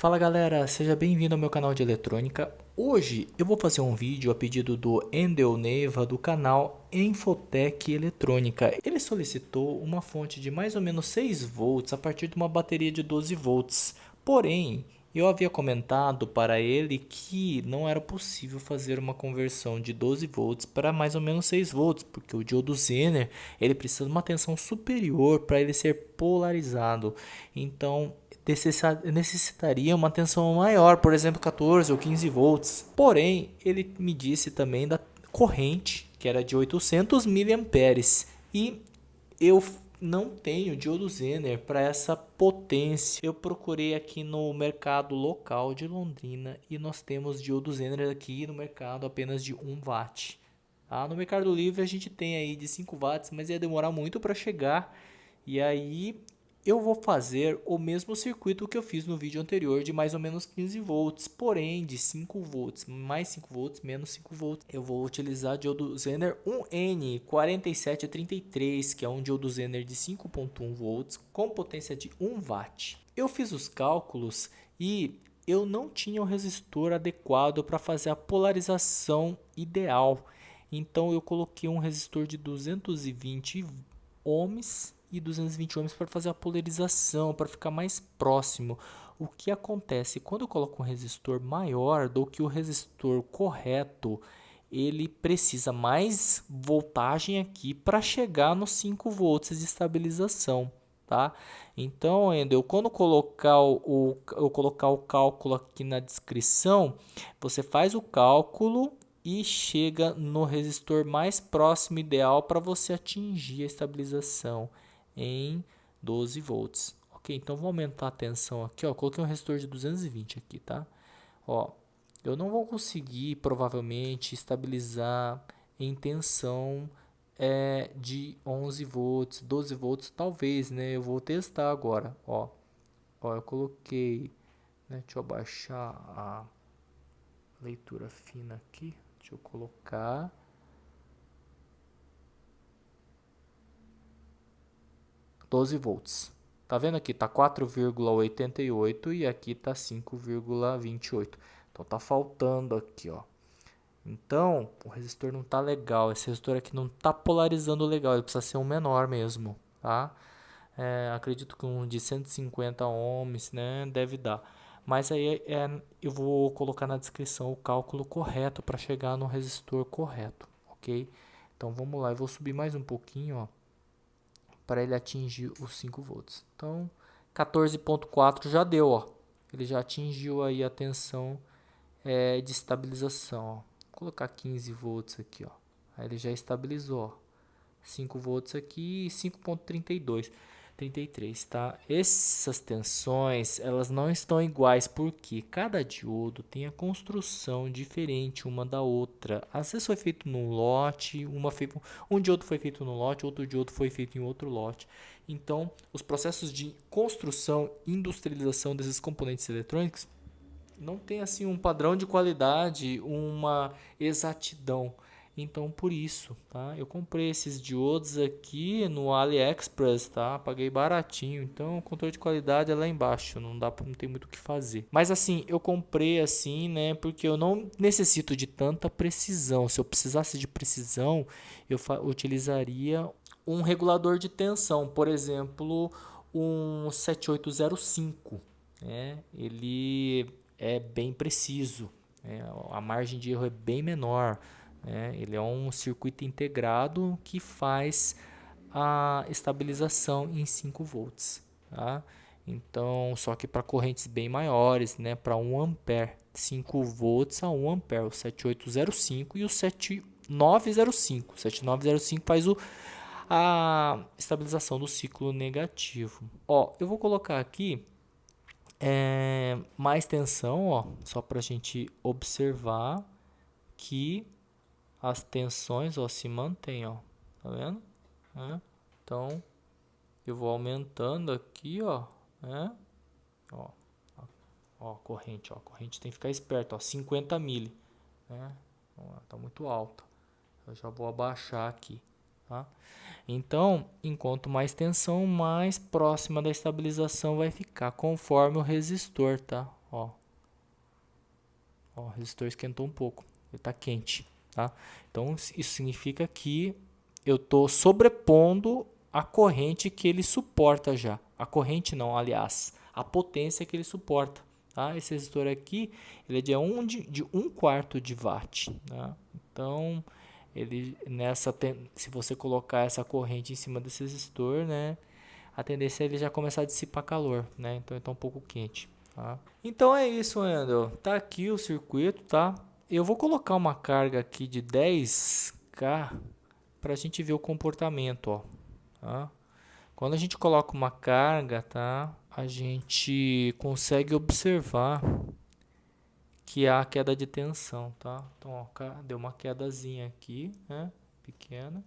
Fala galera, seja bem-vindo ao meu canal de eletrônica. Hoje eu vou fazer um vídeo a pedido do Endel Neiva do canal Infotec Eletrônica. Ele solicitou uma fonte de mais ou menos 6 volts a partir de uma bateria de 12 volts. Porém, eu havia comentado para ele que não era possível fazer uma conversão de 12 volts para mais ou menos 6 volts, porque o diodo Zener ele precisa de uma tensão superior para ele ser polarizado. Então, necessitaria uma tensão maior, por exemplo 14 ou 15 volts. Porém, ele me disse também da corrente, que era de 800 miliamperes, e eu não tenho diodo Zener para essa potência. Eu procurei aqui no mercado local de Londrina e nós temos diodo Zener aqui no mercado apenas de 1 watt. Ah, no Mercado Livre a gente tem aí de 5 watts, mas ia demorar muito para chegar. E aí eu vou fazer o mesmo circuito que eu fiz no vídeo anterior de mais ou menos 15 volts, porém de 5 volts, mais 5 volts, menos 5 volts. Eu vou utilizar diodo Zener 1N4733, que é um diodo Zener de 5.1 volts com potência de 1 watt. Eu fiz os cálculos e eu não tinha o resistor adequado para fazer a polarização ideal. Então eu coloquei um resistor de 220 ohms e 220 ohms para fazer a polarização, para ficar mais próximo. O que acontece quando eu coloco um resistor maior do que o resistor correto, ele precisa mais voltagem aqui para chegar nos 5 volts de estabilização, tá? Então, eu quando colocar o, eu colocar o cálculo aqui na descrição, você faz o cálculo e chega no resistor mais próximo ideal para você atingir a estabilização em 12 volts. Ok, então vou aumentar a tensão aqui, ó, coloquei um resistor de 220 aqui, tá? Ó, eu não vou conseguir provavelmente estabilizar em tensão é, de 11 volts, 12 volts, talvez, né? Eu vou testar agora, ó. Ó, eu coloquei, né? Deixa eu abaixar a leitura fina aqui. Deixa eu colocar 12 volts. Tá vendo aqui? Tá 4,88 e aqui tá 5,28. Então tá faltando aqui, ó. Então, o resistor não tá legal. Esse resistor aqui não tá polarizando legal. Ele precisa ser um menor mesmo, tá? É, acredito que um de 150 ohms, né, deve dar. Mas aí é, eu vou colocar na descrição o cálculo correto para chegar no resistor correto, ok? Então vamos lá, eu vou subir mais um pouquinho, ó para ele atingir os 5 volts. Então, 14.4 já deu, ó. Ele já atingiu aí a tensão é, de estabilização, ó. Vou colocar 15 volts aqui, ó. Aí ele já estabilizou, ó. 5 volts aqui e 5.32. 33, tá? Essas tensões, elas não estão iguais porque cada diodo tem a construção diferente uma da outra. Às vezes foi feito num lote, uma foi, um diodo foi feito num lote, outro diodo foi feito em outro lote. Então, os processos de construção e industrialização desses componentes eletrônicos não tem assim um padrão de qualidade, uma exatidão. Então por isso, tá? Eu comprei esses diodos aqui no AliExpress, tá? Paguei baratinho. Então o controle de qualidade é lá embaixo, não dá não tem muito o que fazer. Mas assim, eu comprei assim, né, porque eu não necessito de tanta precisão. Se eu precisasse de precisão, eu utilizaria um regulador de tensão, por exemplo, um 7805, né? Ele é bem preciso, né? a margem de erro é bem menor. Né? Ele é um circuito integrado que faz a estabilização em 5 volts. Tá? Então, só que para correntes bem maiores, né, para 1 ampere, 5 volts a 1 ampere, o 7805 e o 7905. O 7905 faz o, a estabilização do ciclo negativo. Ó, eu vou colocar aqui é, mais tensão, ó, só para a gente observar que as tensões ó, se mantêm, ó. Tá vendo? É. Então, eu vou aumentando aqui, ó. É. Ó, ó, corrente, ó. Corrente tem que ficar esperto, ó. 50 mili. Né? Tá muito alto. Eu já vou abaixar aqui. Tá? Então, enquanto mais tensão, mais próxima da estabilização vai ficar, conforme o resistor, tá? ó. Ó, o resistor esquentou um pouco, ele está quente, tá? Então isso significa que eu estou sobrepondo a corrente que ele suporta já. A corrente não, aliás, a potência que ele suporta. Tá? Esse resistor aqui ele é de 1 um de, de um quarto de watt. Tá? Então, ele nessa se você colocar essa corrente em cima desse resistor, né, a tendência é ele já começar a dissipar calor, né? Então está um pouco quente. Tá? Então é isso, Andrew. Tá aqui o circuito, tá? Eu vou colocar uma carga aqui de 10k para a gente ver o comportamento, ó. Tá? Quando a gente coloca uma carga, tá? A gente consegue observar que há queda de tensão, tá? Então, ó, deu uma quedazinha aqui, né? Pequena.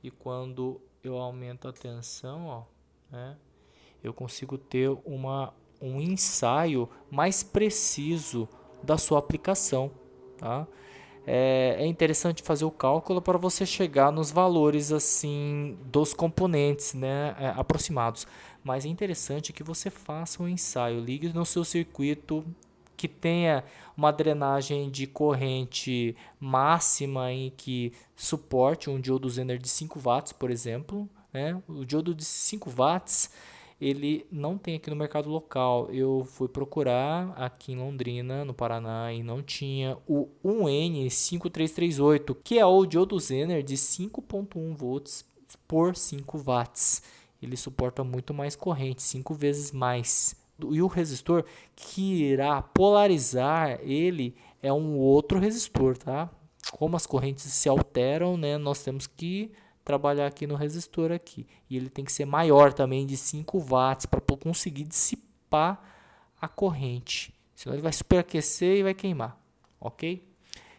E quando eu aumento a tensão, ó, né? Eu consigo ter uma, um ensaio mais preciso da sua aplicação, tá? é, é interessante fazer o cálculo para você chegar nos valores assim dos componentes né, é, aproximados. Mas é interessante que você faça um ensaio, ligue no seu circuito que tenha uma drenagem de corrente máxima em que suporte um diodo Zener de 5 watts, por exemplo. Né? O diodo de 5 watts ele não tem aqui no mercado local. Eu fui procurar aqui em Londrina, no Paraná, e não tinha o 1N5338, que é o diodo Zener de 5.1 volts por 5 watts. Ele suporta muito mais corrente, 5 vezes mais. E o resistor que irá polarizar ele é um outro resistor, tá? Como as correntes se alteram, né, nós temos que trabalhar aqui no resistor aqui. E ele tem que ser maior também, de 5 watts, para conseguir dissipar a corrente. Senão ele vai superaquecer e vai queimar, ok?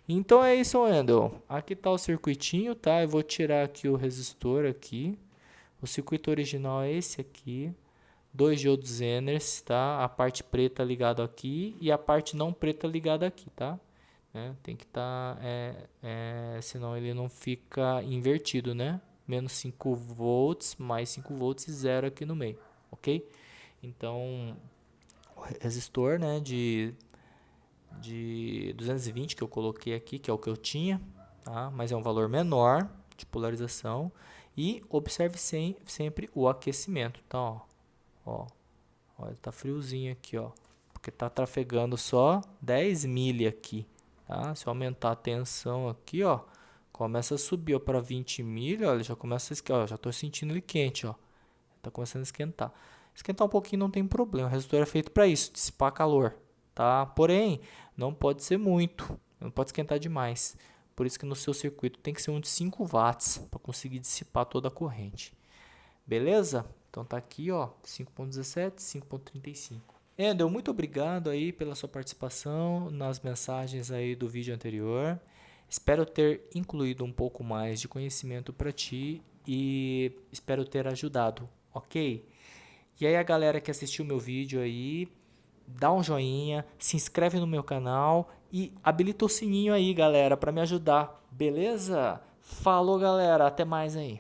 Então é isso, Wendel. Aqui está o circuitinho, tá? Eu vou tirar aqui o resistor aqui. O circuito original é esse aqui. Dois diodos Zeners, tá? A parte preta ligada aqui e a parte não preta ligada aqui, tá? Né? Tem que estar, tá, é, é, senão ele não fica invertido, né? Menos 5 volts, mais 5 volts e zero aqui no meio, ok? Então, o resistor, né, de, de 220 que eu coloquei aqui, que é o que eu tinha, tá? Mas é um valor menor de polarização. E observe sem, sempre o aquecimento, tá? Ó, ó, ó, tá friozinho aqui, ó. Porque tá trafegando só 10 milha aqui, Tá? Se eu aumentar a tensão aqui, ó, começa a subir para 20 mil, olha, já começa a esquentar, já estou sentindo ele quente, ó. Tá começando a esquentar. Esquentar um pouquinho não tem problema, o resistor é feito para isso, dissipar calor, tá? Porém, não pode ser muito, não pode esquentar demais. Por isso que no seu circuito tem que ser um de 5 watts para conseguir dissipar toda a corrente. Beleza? Então tá aqui, ó, 5.17, 5.35. Endel, muito obrigado aí pela sua participação nas mensagens aí do vídeo anterior. Espero ter incluído um pouco mais de conhecimento para ti e espero ter ajudado, ok? E aí a galera que assistiu meu vídeo aí, dá um joinha, se inscreve no meu canal e habilita o sininho aí, galera, para me ajudar, beleza? Falou, galera, até mais aí.